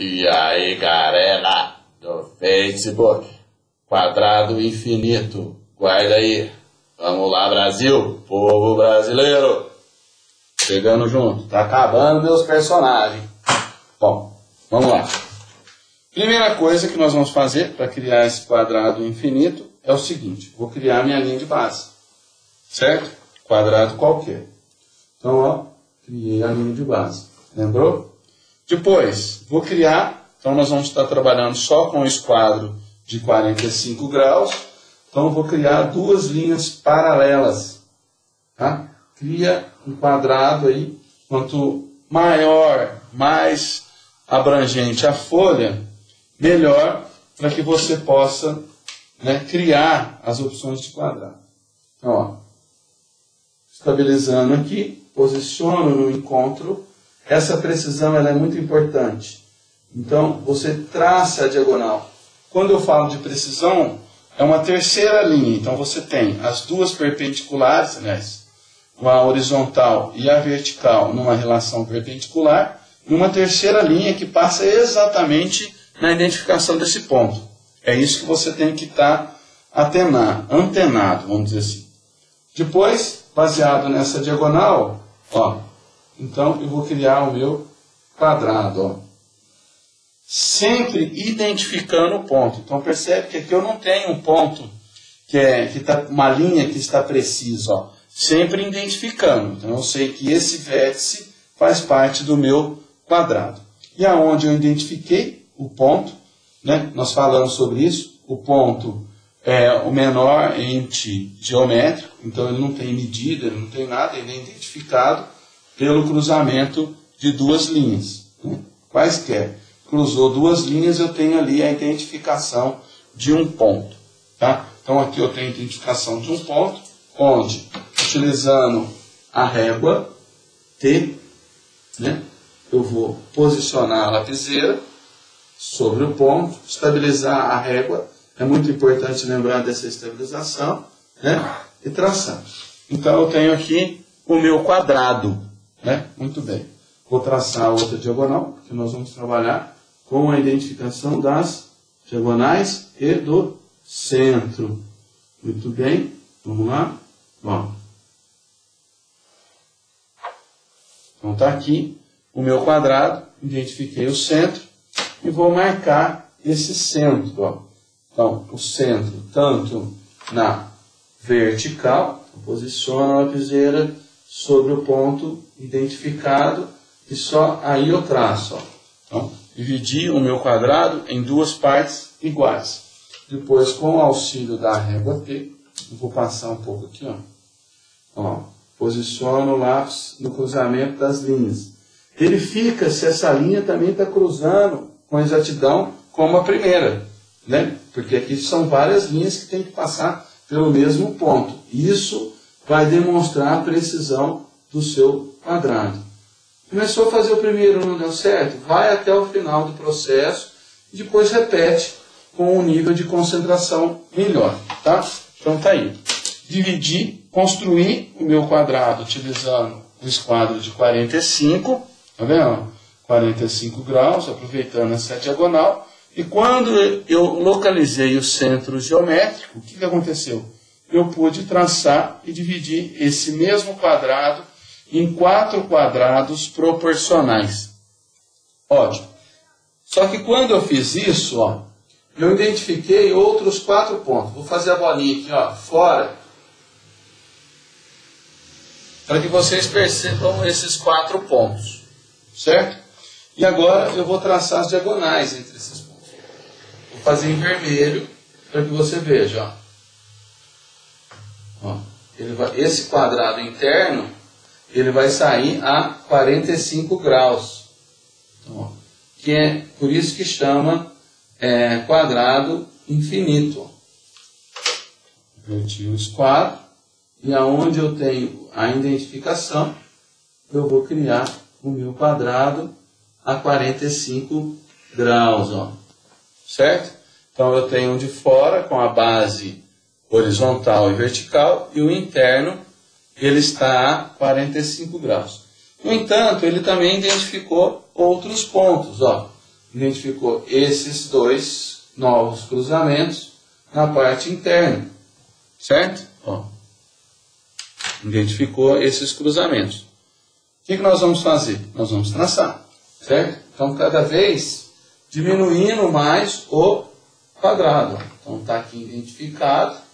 E aí, galera do Facebook, quadrado infinito, guarda aí. Vamos lá, Brasil, povo brasileiro. Chegando junto, tá acabando meus personagens. Bom, vamos lá. Primeira coisa que nós vamos fazer para criar esse quadrado infinito é o seguinte: vou criar minha linha de base, certo? Quadrado qualquer. Então, ó, criei a linha de base. Lembrou? Depois, vou criar, então nós vamos estar trabalhando só com o esquadro de 45 graus. Então, vou criar duas linhas paralelas. Tá? Cria um quadrado aí, quanto maior, mais abrangente a folha, melhor para que você possa né, criar as opções de quadrado. Então, ó, estabilizando aqui, posiciono no encontro. Essa precisão ela é muito importante. Então, você traça a diagonal. Quando eu falo de precisão, é uma terceira linha. Então, você tem as duas perpendiculares, aliás, a horizontal e a vertical numa relação perpendicular, e uma terceira linha que passa exatamente na identificação desse ponto. É isso que você tem que estar tá antenado, vamos dizer assim. Depois, baseado nessa diagonal, ó, então eu vou criar o meu quadrado, ó. Sempre identificando o ponto. Então percebe que aqui eu não tenho um ponto que é que tá uma linha que está precisa, ó. Sempre identificando. Então eu sei que esse vértice faz parte do meu quadrado. E aonde eu identifiquei o ponto, né? Nós falamos sobre isso. O ponto é o menor ente geométrico, então ele não tem medida, ele não tem nada, ele é identificado pelo cruzamento de duas linhas. Né? Quaisquer. Cruzou duas linhas, eu tenho ali a identificação de um ponto. Tá? Então aqui eu tenho a identificação de um ponto, onde, utilizando a régua T, né, eu vou posicionar a lapiseira sobre o ponto, estabilizar a régua. É muito importante lembrar dessa estabilização né? e traçar. Então eu tenho aqui o meu quadrado. Né? Muito bem. Vou traçar outra diagonal, porque nós vamos trabalhar com a identificação das diagonais e do centro. Muito bem. Vamos lá. Bom. Então está aqui o meu quadrado, identifiquei o centro e vou marcar esse centro. Ó. Então, o centro, tanto na vertical, posiciono a lapiseira sobre o ponto identificado e só aí eu traço. Ó. Então, dividi o meu quadrado em duas partes iguais. Depois, com o auxílio da régua P, eu vou passar um pouco aqui, ó. ó posiciono o lápis no cruzamento das linhas. Verifica se essa linha também está cruzando com exatidão como a primeira, né? Porque aqui são várias linhas que tem que passar pelo mesmo ponto. Isso vai demonstrar a precisão do seu quadrado. Começou a fazer o primeiro, não deu certo? Vai até o final do processo e depois repete com um nível de concentração melhor, tá? Então tá aí. Dividir, construir o meu quadrado utilizando o esquadro de 45, tá vendo? 45 graus, aproveitando essa diagonal. E quando eu localizei o centro geométrico, o que, que aconteceu? Eu pude traçar e dividir esse mesmo quadrado em quatro quadrados proporcionais. Ótimo. Só que quando eu fiz isso, ó, eu identifiquei outros quatro pontos. Vou fazer a bolinha aqui, ó, fora, para que vocês percebam esses quatro pontos, certo? E agora eu vou traçar as diagonais entre esses pontos. Vou fazer em vermelho para que você veja. Ó. Vai, esse quadrado interno ele vai sair a 45 graus. Então, que é por isso que chama é, quadrado infinito. Inverti o esquadro e aonde eu tenho a identificação, eu vou criar o meu quadrado a 45 graus, ó. certo? Então eu tenho um de fora com a base horizontal e vertical e o interno ele está a 45 graus. No entanto, ele também identificou outros pontos. Ó. identificou esses dois novos cruzamentos na parte interna, certo? Ó, identificou esses cruzamentos. O que, que nós vamos fazer? Nós vamos traçar, certo? Então, cada vez diminuindo mais o quadrado. Então, está aqui identificado.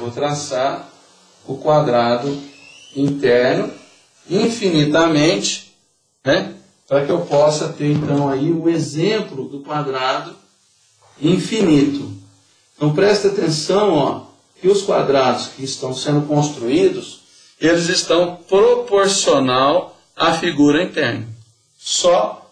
Vou traçar o quadrado interno infinitamente, né? Para que eu possa ter então aí o exemplo do quadrado infinito. Então presta atenção, ó, que os quadrados que estão sendo construídos, eles estão proporcional à figura interna. Só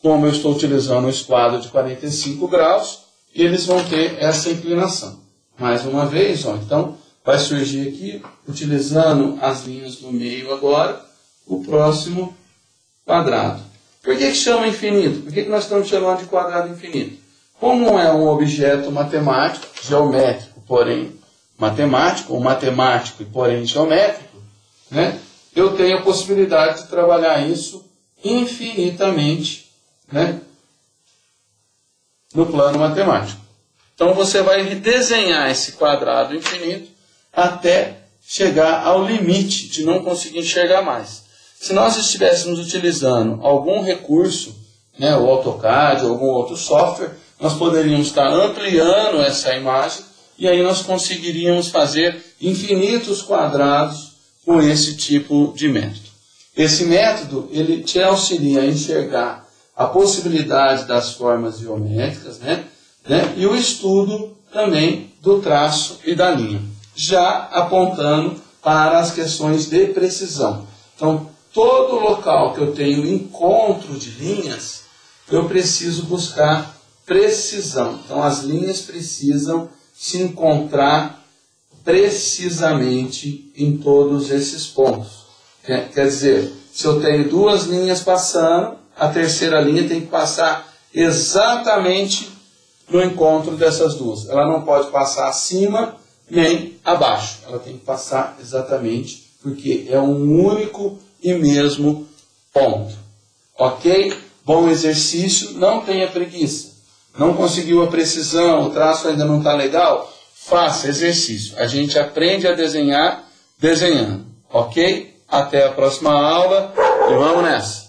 como eu estou utilizando o esquadro de 45 graus, eles vão ter essa inclinação. Mais uma vez, ó, então vai surgir aqui, utilizando as linhas do meio agora, o próximo quadrado. Por que, que chama infinito? Por que, que nós estamos chamando de quadrado infinito? Como é um objeto matemático, geométrico, porém matemático, ou matemático e porém geométrico, né? eu tenho a possibilidade de trabalhar isso infinitamente né? no plano matemático. Então você vai desenhar esse quadrado infinito até chegar ao limite de não conseguir enxergar mais. Se nós estivéssemos utilizando algum recurso, né, o AutoCAD ou algum outro software, nós poderíamos estar ampliando essa imagem e aí nós conseguiríamos fazer infinitos quadrados com esse tipo de método. Esse método ele te auxilia a enxergar a possibilidade das formas geométricas, né, né, e o estudo também do traço e da linha, já apontando para as questões de precisão. Então, todo local que eu tenho encontro de linhas, eu preciso buscar precisão. Então, as linhas precisam se encontrar precisamente em todos esses pontos. Quer, quer dizer, se eu tenho duas linhas passando, a terceira linha tem que passar exatamente no encontro dessas duas. Ela não pode passar acima nem abaixo. Ela tem que passar exatamente porque é um único e mesmo ponto. Ok? Bom exercício, não tenha preguiça. Não conseguiu a precisão, o traço ainda não está legal? Faça exercício. A gente aprende a desenhar desenhando. Ok? Até a próxima aula e vamos nessa.